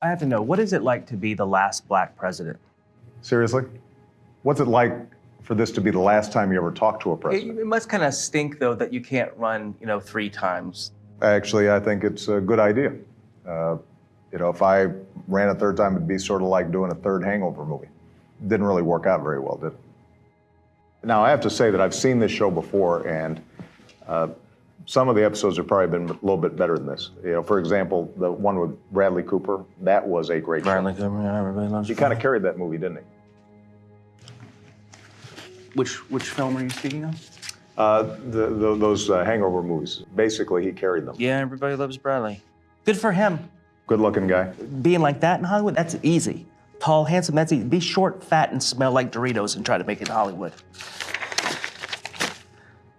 I have to know, what is it like to be the last black president? Seriously? What's it like for this to be the last time you ever talk to a It, president? it must kind of stink, though, that you can't run, you know, three times. Actually, I think it's a good idea. Uh, you know, if I ran a third time, it'd be sort of like doing a third Hangover movie. Didn't really work out very well, did it? Now, I have to say that I've seen this show before, and uh, some of the episodes have probably been a little bit better than this. You know, for example, the one with Bradley Cooper, that was a great Bradley show. Cooper, yeah, everybody loves He kind of carried that movie, didn't he? Which, which film are you speaking of? Uh, the, the, those uh, Hangover movies. Basically, he carried them. Yeah, everybody loves Bradley. Good for him. Good-looking guy. Being like that in Hollywood, that's easy. Tall, handsome, that's easy. Be short, fat, and smell like Doritos and try to make it in Hollywood.